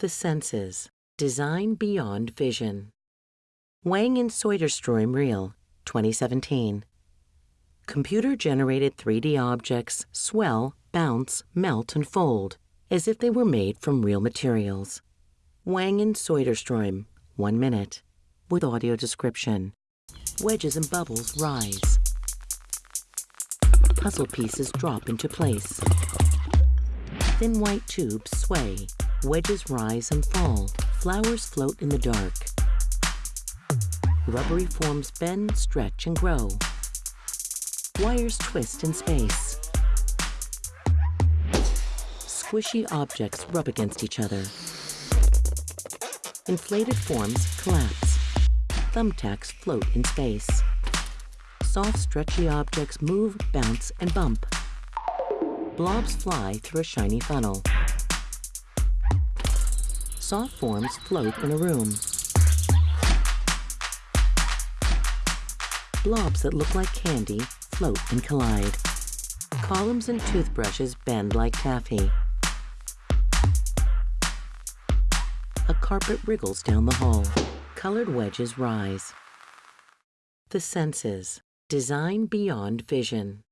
The senses. Design beyond vision. Wang and Soderstrom Reel, 2017. Computer generated 3D objects swell, bounce, melt, and fold as if they were made from real materials. Wang and Soderstrom, one minute, with audio description. Wedges and bubbles rise. Puzzle pieces drop into place. Thin white tubes sway. Wedges rise and fall. Flowers float in the dark. Rubbery forms bend, stretch, and grow. Wires twist in space. Squishy objects rub against each other. Inflated forms collapse. Thumbtacks float in space. Soft, stretchy objects move, bounce, and bump. Blobs fly through a shiny funnel. Soft forms float in a room. Blobs that look like candy float and collide. Columns and toothbrushes bend like taffy. A carpet wriggles down the hall. Colored wedges rise. The senses. Design beyond vision.